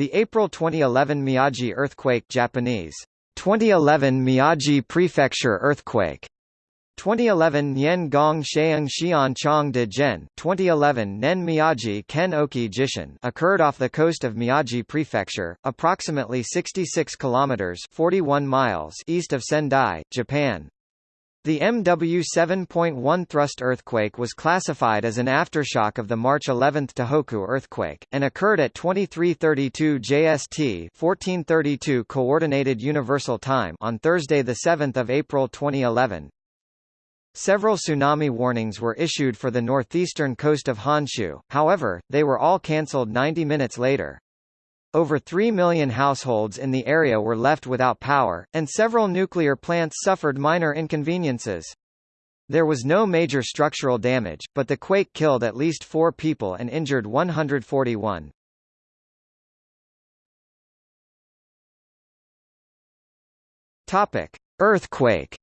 The April 2011 Miyagi earthquake Japanese. 2011 Miyagi Prefecture earthquake. 2011 Nyen Gong Sheung Xian Chong de Gen 2011 Nen Miyagi Ken Oki Jishin occurred off the coast of Miyagi Prefecture, approximately 66 kilometers 41 miles east of Sendai, Japan. The MW 7.1 thrust earthquake was classified as an aftershock of the March 11 Tohoku earthquake, and occurred at 2332 JST 1432 Coordinated Universal Time on Thursday 7 April 2011. Several tsunami warnings were issued for the northeastern coast of Honshu, however, they were all cancelled 90 minutes later. Over 3 million households in the area were left without power, and several nuclear plants suffered minor inconveniences. There was no major structural damage, but the quake killed at least four people and injured 141. Topic: Earthquake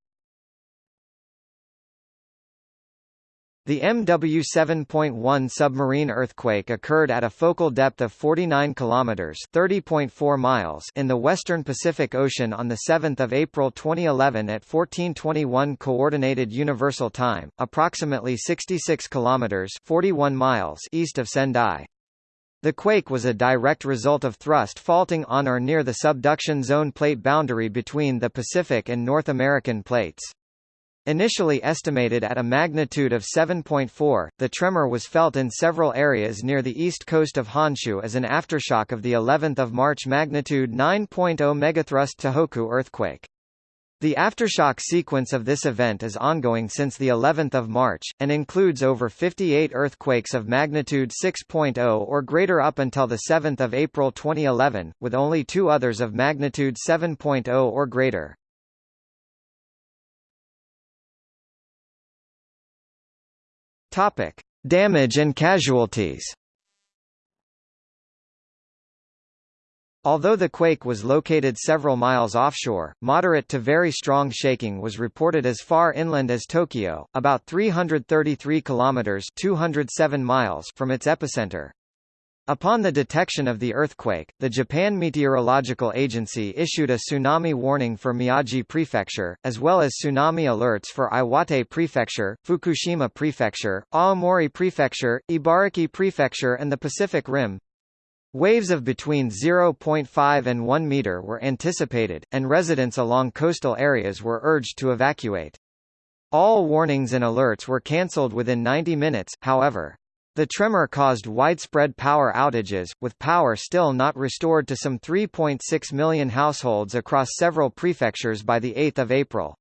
The MW 7.1 submarine earthquake occurred at a focal depth of 49 kilometers (30.4 miles) in the western Pacific Ocean on the 7th of April 2011 at 1421 coordinated universal time, approximately 66 kilometers (41 miles) east of Sendai. The quake was a direct result of thrust faulting on or near the subduction zone plate boundary between the Pacific and North American plates. Initially estimated at a magnitude of 7.4, the tremor was felt in several areas near the east coast of Honshu as an aftershock of the 11th of March magnitude 9.0 megathrust Tohoku earthquake. The aftershock sequence of this event is ongoing since the 11th of March, and includes over 58 earthquakes of magnitude 6.0 or greater up until 7 April 2011, with only two others of magnitude 7.0 or greater. Topic: Damage and casualties. Although the quake was located several miles offshore, moderate to very strong shaking was reported as far inland as Tokyo, about 333 kilometers (207 miles) from its epicenter. Upon the detection of the earthquake, the Japan Meteorological Agency issued a tsunami warning for Miyagi Prefecture, as well as tsunami alerts for Iwate Prefecture, Fukushima Prefecture, Aomori Prefecture, Ibaraki Prefecture and the Pacific Rim. Waves of between 0.5 and 1 meter were anticipated, and residents along coastal areas were urged to evacuate. All warnings and alerts were cancelled within 90 minutes, however. The tremor caused widespread power outages, with power still not restored to some 3.6 million households across several prefectures by 8 April.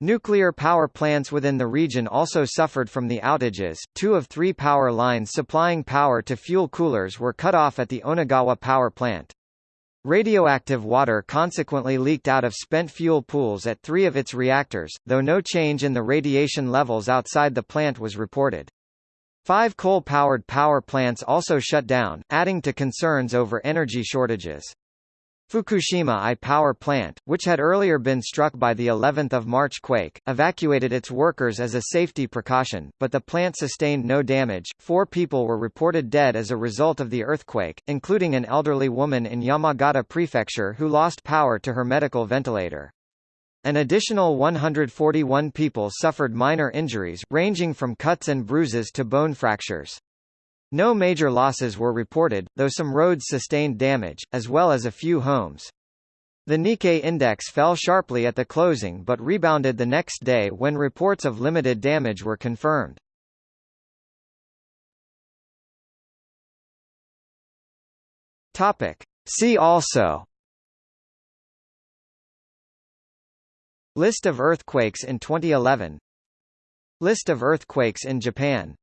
Nuclear power plants within the region also suffered from the outages. Two of three power lines supplying power to fuel coolers were cut off at the Onagawa power plant. Radioactive water consequently leaked out of spent fuel pools at three of its reactors, though no change in the radiation levels outside the plant was reported. Five coal-powered power plants also shut down, adding to concerns over energy shortages. Fukushima I power plant, which had earlier been struck by the 11th of March quake, evacuated its workers as a safety precaution, but the plant sustained no damage. Four people were reported dead as a result of the earthquake, including an elderly woman in Yamagata Prefecture who lost power to her medical ventilator. An additional 141 people suffered minor injuries, ranging from cuts and bruises to bone fractures. No major losses were reported, though some roads sustained damage, as well as a few homes. The Nikkei index fell sharply at the closing but rebounded the next day when reports of limited damage were confirmed. Topic. See also List of earthquakes in 2011 List of earthquakes in Japan